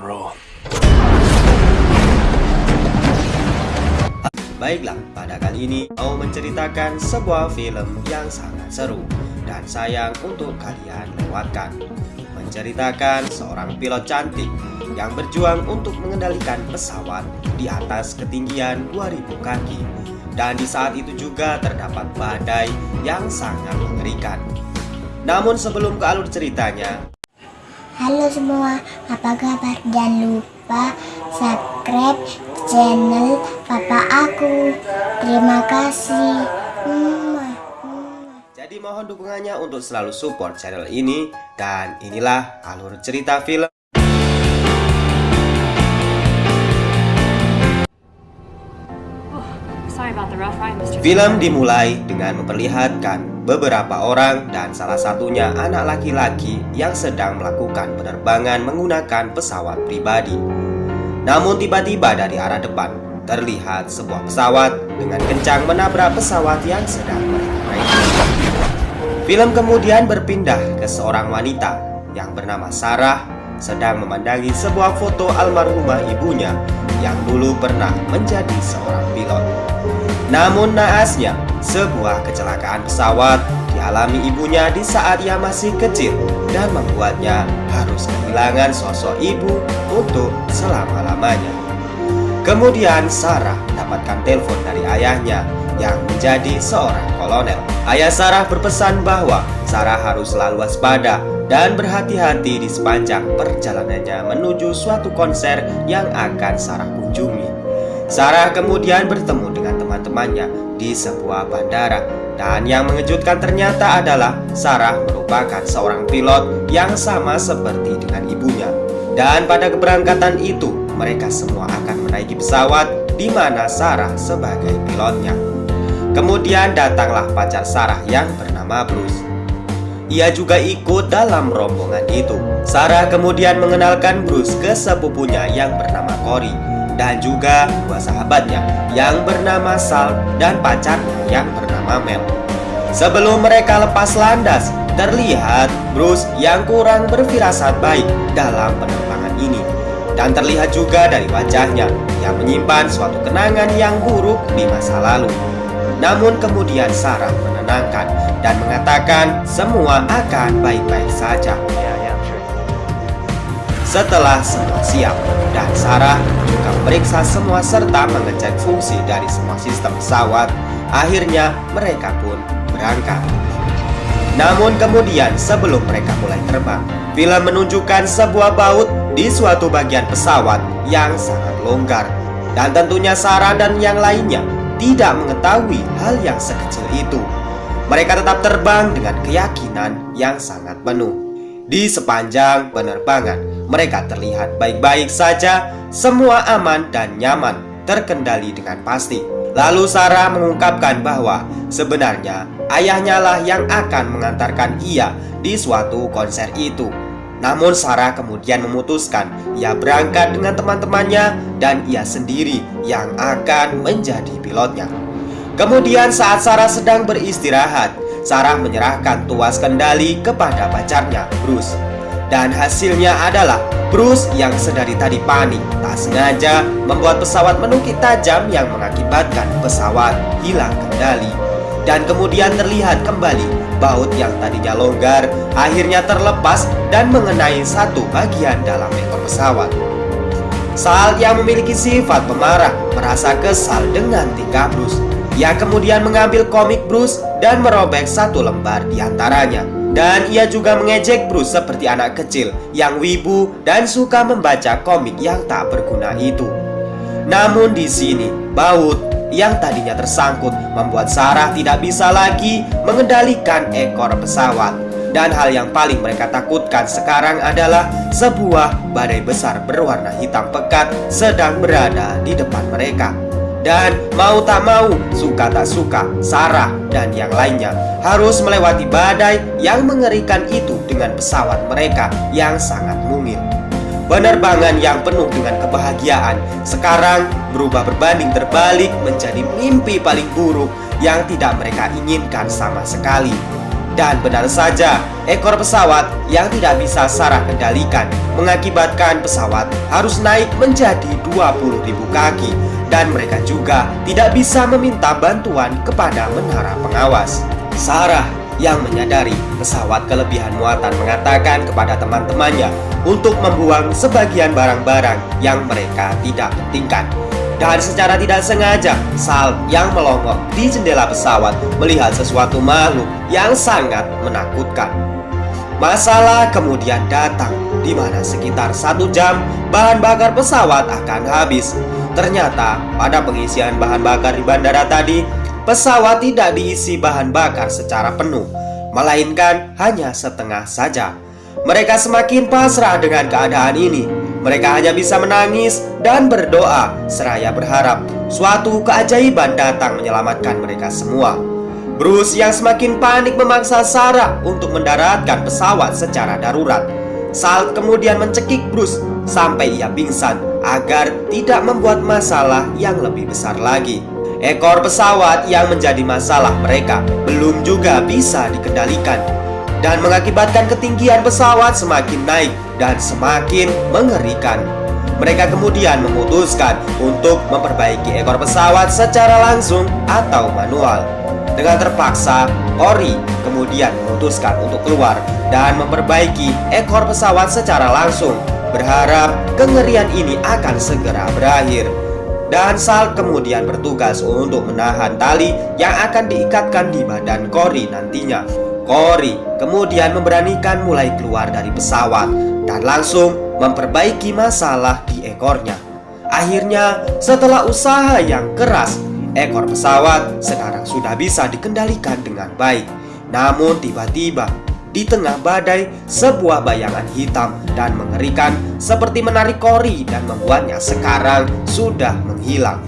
and roll. Baiklah, pada kali ini mau menceritakan sebuah film yang sangat seru dan sayang untuk kalian lewatkan. Menceritakan seorang pilot cantik yang berjuang untuk mengendalikan pesawat di atas ketinggian 2000 kaki. Dan di saat itu juga terdapat badai yang sangat mengerikan. Namun sebelum ke alur ceritanya, Halo semua, apa kabar? Jangan lupa subscribe channel Papa aku. Terima kasih. Jadi mohon dukungannya untuk selalu support channel ini dan inilah alur cerita film. Sorry about the rough ride, Mr. Film dimulai dengan memperlihatkan beberapa orang dan salah satunya anak laki-laki yang sedang melakukan penerbangan menggunakan pesawat pribadi. Namun tiba-tiba dari arah depan terlihat sebuah pesawat dengan kencang menabrak pesawat yang sedang mereka. Film kemudian berpindah ke seorang wanita yang bernama Sarah sedang memandangi sebuah foto almarhumah ibunya yang dulu pernah menjadi seorang pilot. Namun naasnya, sebuah kecelakaan pesawat dialami ibunya di saat ia masih kecil dan membuatnya harus kehilangan sosok ibu untuk selama-lamanya. Kemudian Sarah mendapatkan telepon dari ayahnya yang menjadi seorang kolonel. Ayah Sarah berpesan bahwa Sarah harus selalu waspada dan berhati-hati di sepanjang perjalanannya menuju suatu konser yang akan Sarah kunjungi. Sarah kemudian bertemu dengan teman-temannya di sebuah bandara dan yang mengejutkan ternyata adalah Sarah merupakan seorang pilot yang sama seperti dengan ibunya. Dan pada keberangkatan itu, mereka semua akan menaiki pesawat di mana Sarah sebagai pilotnya. Kemudian datanglah pacar Sarah yang bernama Bruce. Ia juga ikut dalam rombongan itu. Sarah kemudian mengenalkan Bruce ke sepupunya yang bernama Cory dan juga dua sahabatnya yang bernama Sal dan pacarnya yang bernama Mel. Sebelum mereka lepas landas, terlihat Bruce yang kurang berfirasat baik dalam penerbangan ini. Dan terlihat juga dari wajahnya yang menyimpan suatu kenangan yang buruk di masa lalu. Namun kemudian Sarah menenangkan dan mengatakan semua akan baik-baik saja. Setelah semua siap dan Sarah juga memeriksa semua serta mengecek fungsi dari semua sistem pesawat, akhirnya mereka pun berangkat. Namun kemudian sebelum mereka mulai terbang, film menunjukkan sebuah baut di suatu bagian pesawat yang sangat longgar. Dan tentunya Sarah dan yang lainnya tidak mengetahui hal yang sekecil itu. Mereka tetap terbang dengan keyakinan yang sangat penuh. Di sepanjang penerbangan, mereka terlihat baik-baik saja, semua aman dan nyaman, terkendali dengan pasti. Lalu Sarah mengungkapkan bahwa sebenarnya ayahnya lah yang akan mengantarkan ia di suatu konser itu. Namun Sarah kemudian memutuskan ia berangkat dengan teman-temannya dan ia sendiri yang akan menjadi pilotnya. Kemudian saat Sarah sedang beristirahat, Sarah menyerahkan tuas kendali kepada pacarnya, Bruce. Dan hasilnya adalah Bruce yang sedari tadi panik tak sengaja membuat pesawat menukik tajam yang mengakibatkan pesawat hilang kendali. Dan kemudian terlihat kembali baut yang tadinya longgar akhirnya terlepas dan mengenai satu bagian dalam ekor pesawat. Sal yang memiliki sifat pemarah merasa kesal dengan tingkah Bruce. Ia kemudian mengambil komik Bruce dan merobek satu lembar di antaranya. Dan ia juga mengejek Bruce seperti anak kecil yang wibu dan suka membaca komik yang tak berguna itu. Namun di sini, baut yang tadinya tersangkut membuat Sarah tidak bisa lagi mengendalikan ekor pesawat. Dan hal yang paling mereka takutkan sekarang adalah sebuah badai besar berwarna hitam pekat sedang berada di depan mereka. Dan mau tak mau, suka tak suka, Sarah dan yang lainnya harus melewati badai yang mengerikan itu dengan pesawat mereka yang sangat mungil. Penerbangan yang penuh dengan kebahagiaan sekarang berubah berbanding terbalik menjadi mimpi paling buruk yang tidak mereka inginkan sama sekali. Dan benar saja, ekor pesawat yang tidak bisa Sarah kendalikan mengakibatkan pesawat harus naik menjadi 20.000 kaki dan mereka juga tidak bisa meminta bantuan kepada menara pengawas. Sarah yang menyadari pesawat kelebihan muatan mengatakan kepada teman-temannya untuk membuang sebagian barang-barang yang mereka tidak pentingkan. Dan secara tidak sengaja, Sal yang melongok di jendela pesawat melihat sesuatu makhluk yang sangat menakutkan. Masalah kemudian datang, di mana sekitar satu jam bahan bakar pesawat akan habis. Ternyata pada pengisian bahan bakar di bandara tadi, pesawat tidak diisi bahan bakar secara penuh, melainkan hanya setengah saja. Mereka semakin pasrah dengan keadaan ini. Mereka hanya bisa menangis dan berdoa, seraya berharap suatu keajaiban datang menyelamatkan mereka semua. Bruce yang semakin panik memaksa Sarah untuk mendaratkan pesawat secara darurat. Salt kemudian mencekik Bruce sampai ia pingsan agar tidak membuat masalah yang lebih besar lagi. Ekor pesawat yang menjadi masalah mereka belum juga bisa dikendalikan dan mengakibatkan ketinggian pesawat semakin naik dan semakin mengerikan. Mereka kemudian memutuskan untuk memperbaiki ekor pesawat secara langsung atau manual. Dengan terpaksa, Ori kemudian memutuskan untuk keluar dan memperbaiki ekor pesawat secara langsung berharap kengerian ini akan segera berakhir. Dan Sal kemudian bertugas untuk menahan tali yang akan diikatkan di badan Cory nantinya. Cory kemudian memberanikan mulai keluar dari pesawat dan langsung memperbaiki masalah di ekornya. Akhirnya, setelah usaha yang keras, ekor pesawat sekarang sudah bisa dikendalikan dengan baik. Namun tiba-tiba di tengah badai, sebuah bayangan hitam dan mengerikan seperti menarik Kori dan membuatnya sekarang sudah menghilang.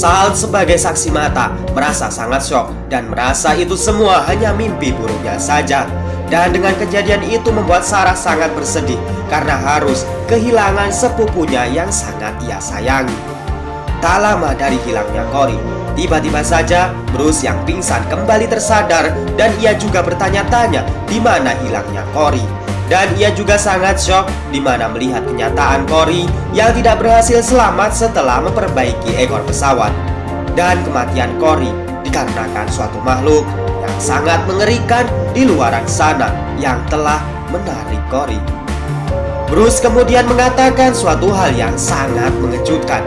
Sal sebagai saksi mata merasa sangat shock dan merasa itu semua hanya mimpi buruknya saja. Dan dengan kejadian itu membuat Sarah sangat bersedih karena harus kehilangan sepupunya yang sangat ia sayangi. Tak lama dari hilangnya Cory, Tiba-tiba saja Bruce yang pingsan kembali tersadar dan ia juga bertanya-tanya di mana hilangnya Cory. Dan ia juga sangat shock di mana melihat kenyataan Cory yang tidak berhasil selamat setelah memperbaiki ekor pesawat. Dan kematian Cory dikarenakan suatu makhluk yang sangat mengerikan di luar sana yang telah menarik Cory. Bruce kemudian mengatakan suatu hal yang sangat mengejutkan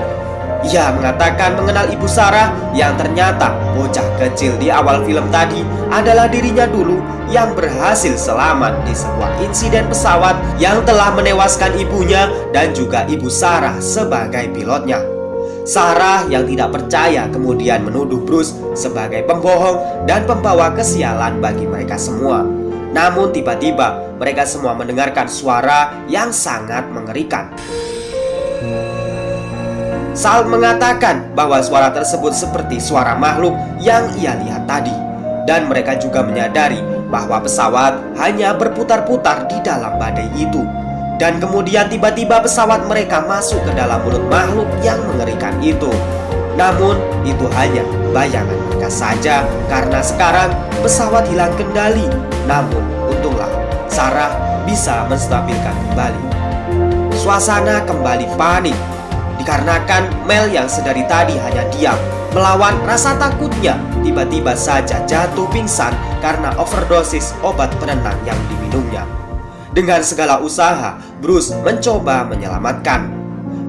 ia mengatakan mengenal ibu Sarah yang ternyata bocah kecil di awal film tadi adalah dirinya dulu yang berhasil selamat di sebuah insiden pesawat yang telah menewaskan ibunya dan juga ibu Sarah sebagai pilotnya. Sarah yang tidak percaya kemudian menuduh Bruce sebagai pembohong dan pembawa kesialan bagi mereka semua. Namun tiba-tiba mereka semua mendengarkan suara yang sangat mengerikan. Sal mengatakan bahwa suara tersebut seperti suara makhluk yang ia lihat tadi. Dan mereka juga menyadari bahwa pesawat hanya berputar-putar di dalam badai itu. Dan kemudian tiba-tiba pesawat mereka masuk ke dalam mulut makhluk yang mengerikan itu. Namun itu hanya bayangan mereka saja Karena sekarang pesawat hilang kendali. Namun untunglah Sarah bisa menstabilkan kembali. Suasana kembali panik Dikarenakan Mel yang sedari tadi hanya diam Melawan rasa takutnya Tiba-tiba saja jatuh pingsan Karena overdosis obat penenang yang diminumnya. Dengan segala usaha Bruce mencoba menyelamatkan.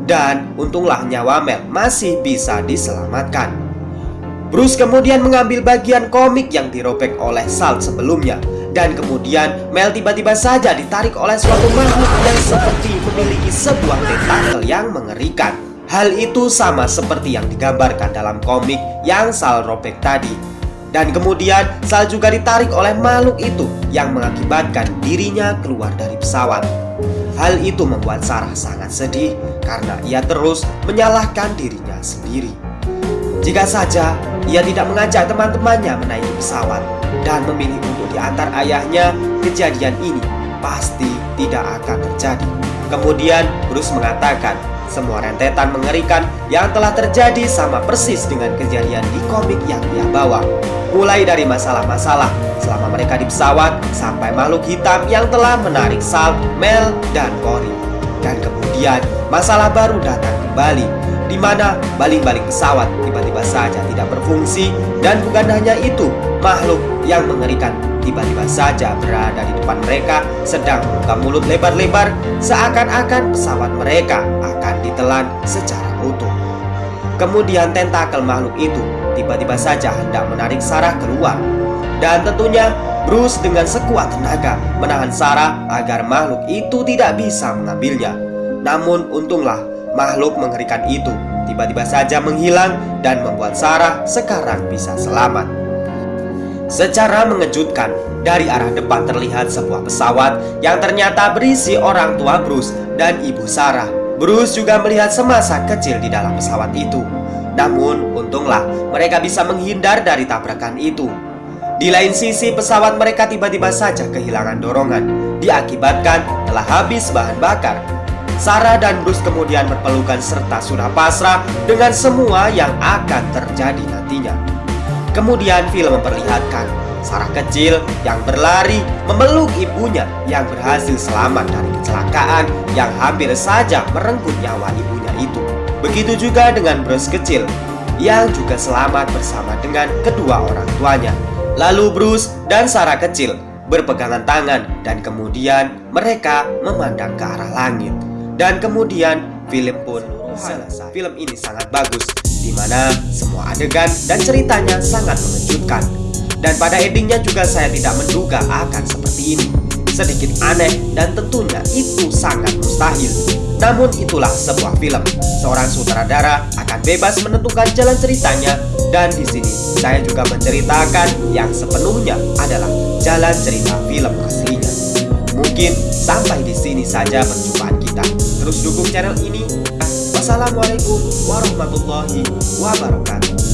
Dan untunglah nyawa Mel masih bisa diselamatkan. Bruce kemudian mengambil bagian komik yang dirobek oleh Salt sebelumnya dan kemudian Mel tiba-tiba saja ditarik oleh suatu makhluk yang seperti memiliki sebuah tentakel yang mengerikan. Hal itu sama seperti yang digambarkan dalam komik yang Sal robek tadi. Dan kemudian Sal juga ditarik oleh makhluk itu yang mengakibatkan dirinya keluar dari pesawat. Hal itu membuat Sarah sangat sedih karena ia terus menyalahkan dirinya sendiri. Jika saja ia tidak mengajak teman-temannya menaiki pesawat dan memilih diantar ayahnya, kejadian ini pasti tidak akan terjadi. Kemudian Bruce mengatakan semua rentetan mengerikan yang telah terjadi sama persis dengan kejadian di komik yang dia bawa. Mulai dari masalah-masalah selama mereka di pesawat sampai makhluk hitam yang telah menarik Sal, Mel, dan Cory. Dan kemudian masalah baru datang kembali di mana baling-baling pesawat tiba-tiba saja tidak berfungsi dan bukan hanya itu, makhluk yang mengerikan tiba-tiba saja berada di depan mereka sedang membuka mulut lebar-lebar seakan-akan pesawat mereka akan ditelan secara utuh. Kemudian tentakel makhluk itu tiba-tiba saja hendak menarik Sarah keluar. Dan tentunya Bruce dengan sekuat tenaga menahan Sarah agar makhluk itu tidak bisa mengambilnya. Namun untunglah makhluk mengerikan itu tiba-tiba saja menghilang dan membuat Sarah sekarang bisa selamat. Secara mengejutkan, dari arah depan terlihat sebuah pesawat yang ternyata berisi orang tua Bruce dan ibu Sarah. Bruce juga melihat semasa kecil di dalam pesawat itu. Namun, untunglah mereka bisa menghindar dari tabrakan itu. Di lain sisi, pesawat mereka tiba-tiba saja kehilangan dorongan, diakibatkan telah habis bahan bakar. Sarah dan Bruce kemudian berpelukan serta sudah pasrah dengan semua yang akan terjadi nantinya. Kemudian film memperlihatkan Sarah kecil yang berlari memeluk ibunya yang berhasil selamat dari kecelakaan yang hampir saja merenggut nyawa ibunya itu. Begitu juga dengan Bruce kecil yang juga selamat bersama dengan kedua orang tuanya. Lalu Bruce dan Sarah kecil berpegangan tangan dan kemudian mereka memandang ke arah langit. Dan kemudian film pun selesai. Film ini sangat bagus di mana semua adegan dan ceritanya sangat mengejutkan. Dan pada endingnya juga saya tidak menduga akan seperti ini. Sedikit aneh dan tentunya itu sangat mustahil. Namun itulah sebuah film. Seorang sutradara akan bebas menentukan jalan ceritanya dan di sini saya juga menceritakan yang sepenuhnya adalah jalan cerita film aslinya. Mungkin sampai di sini saja perjumpaan kita. Terus dukung channel ini Wassalamualaikum warahmatullahi wabarakatuh